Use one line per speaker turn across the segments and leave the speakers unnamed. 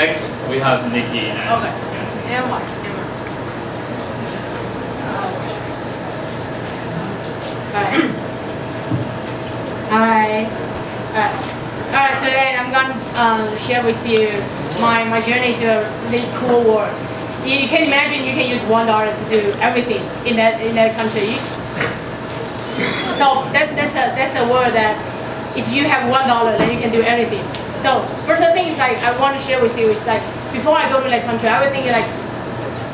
next we have Nikki. And,
Okay.
yeah.
Never mind, never mind. Alright. Hi. Alright. Today I'm gonna um, share with you my, my journey to a really cool world. You, you can imagine you can use one dollar to do everything in that in that country. So that, that's a that's a world that if you have one dollar then you can do everything. So first thing is like I want to share with you is like before I go to that country I was thinking like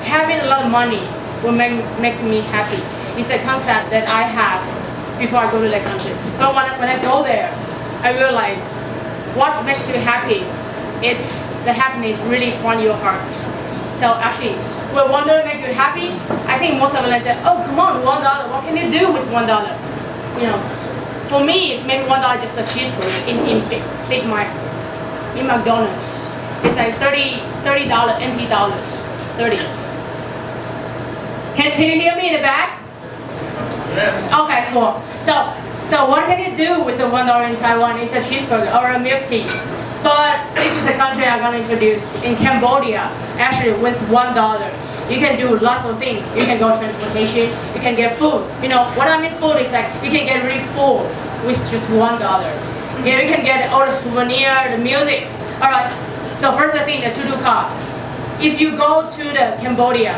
having a lot of money will make make me happy. It's a concept that I have before I go to that country. But when I, when I go there, I realize what makes you happy. It's the happiness really from your heart. So actually, will one dollar make you happy? I think most of them say, oh come on, one dollar. What can you do with one dollar? You know, for me, maybe one dollar just a cheeseburger in in big, big Mac, in McDonald's. It's like 30 30 dollar NT dollars, 30. Can, can you hear me in the back?
Yes.
Okay, cool. So, so what can you do with the one dollar in Taiwan? It's a cheeseburger or a milk tea. But this is a country I'm gonna introduce in Cambodia. Actually, with one dollar, you can do lots of things. You can go transportation. You can get food. You know what I mean? Food is like you can get really full with just one dollar. Yeah, you can get all the souvenir, the music. All right. So first I think the to-do. If you go to the Cambodia,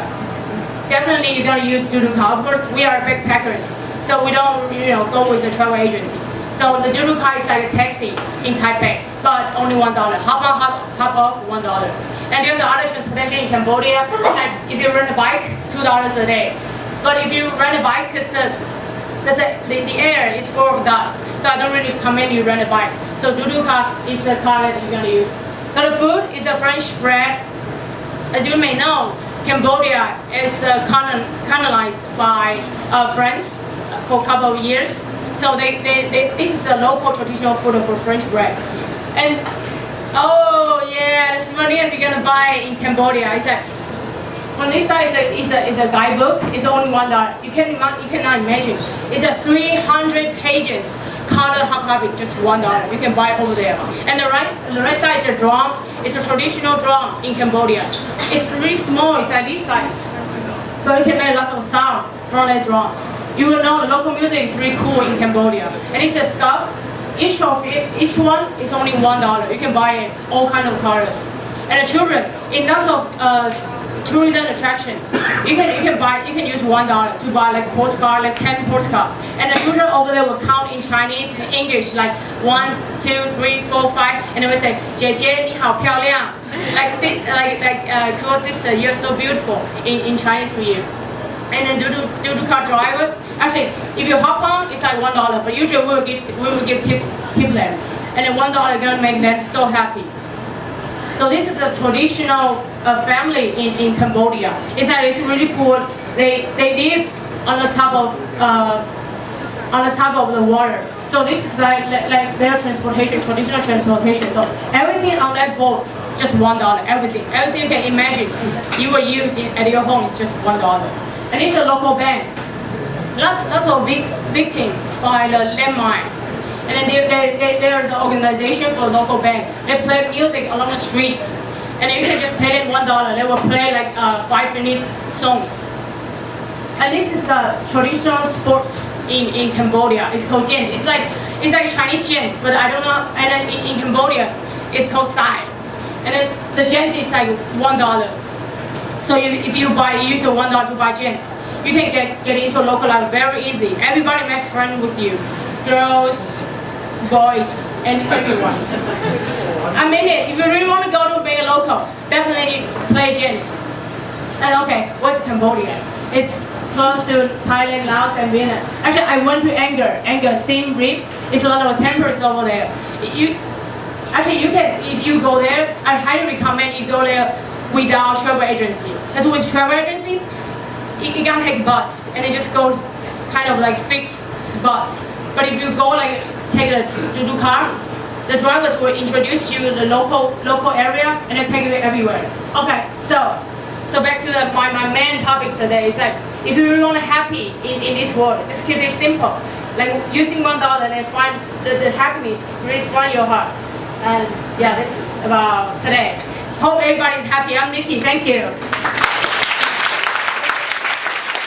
definitely you're gonna use car. Of course, we are backpackers, so we don't you know go with a travel agency. So the car is like a taxi in Taipei, but only one dollar. Hop on, hop, hop off, one dollar. And there's other transportation in Cambodia. Like if you rent a bike, two dollars a day. But if you rent a bike, cause the because the, the, air is full of dust, so I don't really recommend you rent a bike. So car is the car that you're gonna use. So the food is a French bread. As you may know, Cambodia is uh, colon- colonized by uh, France for a couple of years. So they, they, they, this is a local traditional food for French bread. And oh yeah, the souvenirs you're gonna buy in Cambodia is like on this side is a, is a, is a guidebook. It's the only one dollar. You can you cannot imagine. It's a 300 pages color hard copy, just one dollar. You can buy over there. And the right the right side is a drum. It's a traditional drum in Cambodia. It's really small. It's like this size, but you can make lots of sound from that drum. You will know the local music is really cool in Cambodia. And it's a stuff. Each of it, each one is only one dollar. You can buy it all kind of colors. And the children, in lots of uh, tourism attraction. You can you can buy you can use one dollar to buy like postcard, like ten postcard. And the children over there will count in Chinese and English like one, two, three, four, five, and they will say 姐姐你好漂亮 like sis like like uh, cool sister you're so beautiful in, in Chinese to you. And then Doodoo Doodoo car driver. Actually, if you hop on, it's like one dollar. But usually we will give we will give tip tip them, and then one dollar gonna make them so happy. So this is a traditional uh, family in, in Cambodia. It's like it's really poor. They they live on the top of uh, on the top of the water. So this is like, like like their transportation, traditional transportation. So everything on that boat is just one dollar. Everything, everything you can imagine, you will use at your home is just one dollar. And it's a local bank. Lots, lots of vic, victim by the landmine. And then there, there, there, there's an organization for local bank. They play music along the streets. And then you can just pay them one dollar. They will play like uh, five minutes songs. And this is a traditional sports in, in Cambodia. It's called jens. It's like it's like Chinese jens, but I don't know. And then in, in Cambodia, it's called sai. And then the jens is like one dollar. So you, if you buy, you use your one dollar to buy jens, you can get, get into a local life very easy. Everybody makes friends with you, girls, boys, and everyone. I mean it. If you really want to go to being a local, definitely play jens. And okay, what's Cambodia? It's close to Thailand, Laos, and Vietnam. Actually, I went to Angkor. Angkor, Siem Reap. It's a lot of temples over there. You, actually, you can if you go there. I highly recommend you go there without travel agency. Because with travel agency, you, you can take bus and then just go kind of like fixed spots. But if you go like take a to car, the drivers will introduce you the local local area and then take you everywhere. Okay, so so back to the, my, my main topic today is like if you really want to happy in, in this world, just keep it simple. Like using one dollar and find the, the happiness really from your heart. And yeah, this is about today. Hope everybody's happy. I'm Nikki. Thank you.